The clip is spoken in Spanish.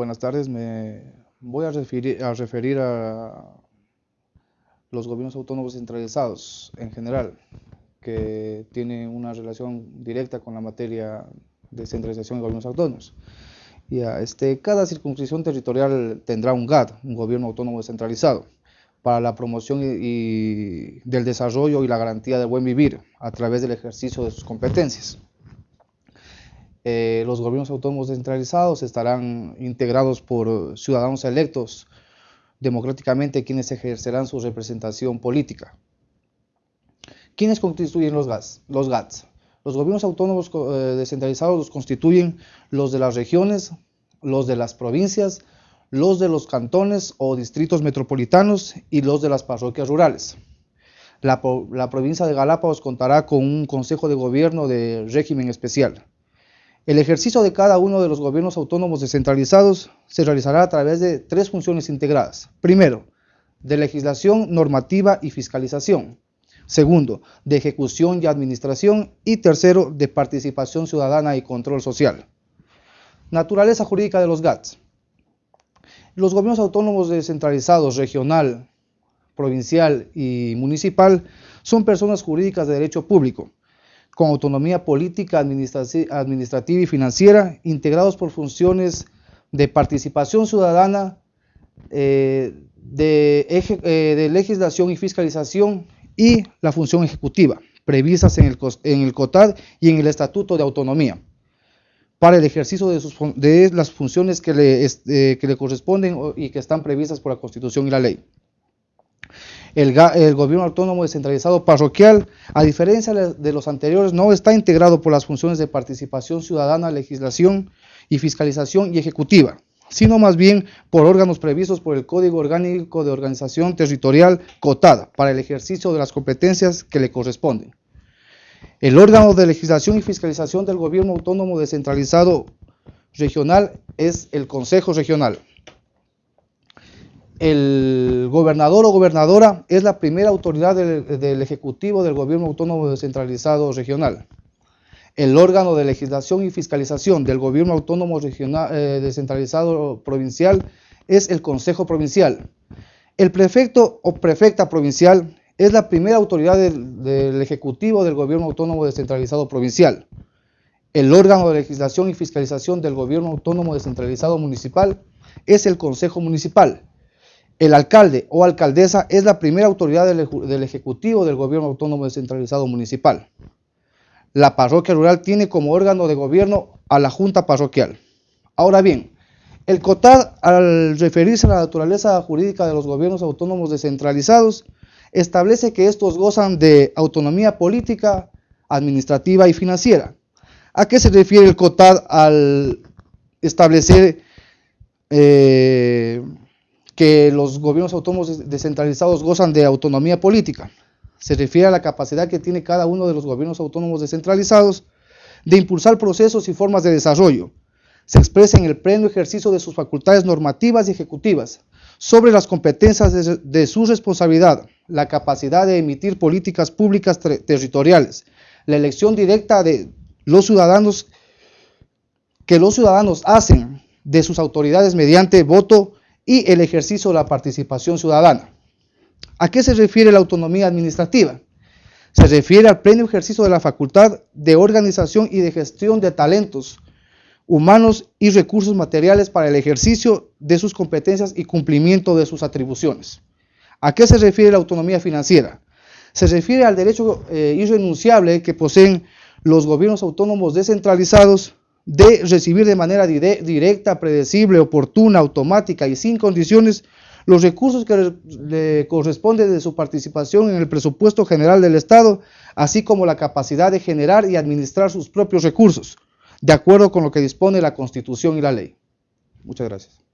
Buenas tardes, me voy a referir, a los gobiernos autónomos centralizados en general, que tienen una relación directa con la materia de centralización de gobiernos autónomos. Ya, este, cada circunscripción territorial tendrá un GAD, un gobierno autónomo descentralizado, para la promoción y del desarrollo y la garantía del buen vivir a través del ejercicio de sus competencias. Eh, los gobiernos autónomos descentralizados estarán integrados por ciudadanos electos democráticamente quienes ejercerán su representación política. ¿Quiénes constituyen los GATS? Los, GATS? los gobiernos autónomos eh, descentralizados los constituyen los de las regiones, los de las provincias, los de los cantones o distritos metropolitanos y los de las parroquias rurales. La, la provincia de Galápagos contará con un consejo de gobierno de régimen especial. El ejercicio de cada uno de los gobiernos autónomos descentralizados se realizará a través de tres funciones integradas. Primero, de legislación, normativa y fiscalización. Segundo, de ejecución y administración. Y tercero, de participación ciudadana y control social. Naturaleza jurídica de los GATS. Los gobiernos autónomos descentralizados regional, provincial y municipal son personas jurídicas de derecho público con autonomía política, administrativa y financiera, integrados por funciones de participación ciudadana, eh, eh, de, legislación y fiscalización y la función ejecutiva, previstas en el, en el COTAD y en el Estatuto de Autonomía, para el ejercicio de, sus, las funciones que le, eh, que le corresponden y que están previstas por la Constitución y la ley. El, gobierno autónomo descentralizado parroquial, a diferencia de los anteriores, no está integrado por las funciones de participación ciudadana, legislación y fiscalización y ejecutiva, sino más bien por órganos previstos por el Código Orgánico de Organización Territorial COTAD para el ejercicio de las competencias que le corresponden. El órgano de legislación y fiscalización del gobierno autónomo descentralizado regional es el Consejo Regional el gobernador o gobernadora es la primera autoridad del, Ejecutivo del Gobierno Autónomo Descentralizado Regional. El órgano de legislación y fiscalización del Gobierno Autónomo regional, eh, Descentralizado Provincial es el Consejo Provincial. El prefecto o prefecta provincial es la primera autoridad del, del Ejecutivo del Gobierno Autónomo Descentralizado Provincial. El órgano de legislación y fiscalización del Gobierno Autónomo Descentralizado Municipal es el Consejo Municipal. El alcalde o alcaldesa es la primera autoridad del, Ejecutivo del Gobierno Autónomo Descentralizado Municipal. La parroquia rural tiene como órgano de gobierno a la Junta Parroquial. Ahora bien, el COTAD, al referirse a la naturaleza jurídica de los gobiernos autónomos descentralizados, establece que estos gozan de autonomía política, administrativa y financiera. ¿A qué se refiere el COTAD al establecer eh, que los gobiernos autónomos descentralizados gozan de autonomía política. Se refiere a la capacidad que tiene cada uno de los gobiernos autónomos descentralizados de impulsar procesos y formas de desarrollo. Se expresa en el pleno ejercicio de sus facultades normativas y ejecutivas sobre las competencias de, su responsabilidad, la capacidad de emitir políticas públicas territoriales, la elección directa de los ciudadanos que los ciudadanos hacen de sus autoridades mediante voto y el ejercicio de la participación ciudadana. ¿A qué se refiere la autonomía administrativa? Se refiere al pleno ejercicio de la facultad de organización y de gestión de talentos humanos y recursos materiales para el ejercicio de sus competencias y cumplimiento de sus atribuciones. ¿A qué se refiere la autonomía financiera? Se refiere al derecho eh, irrenunciable que poseen los gobiernos autónomos descentralizados de recibir de manera directa, predecible, oportuna, automática y sin condiciones los recursos que le corresponden de su participación en el presupuesto general del Estado, así como la capacidad de generar y administrar sus propios recursos, de acuerdo con lo que dispone la Constitución y la ley. Muchas gracias.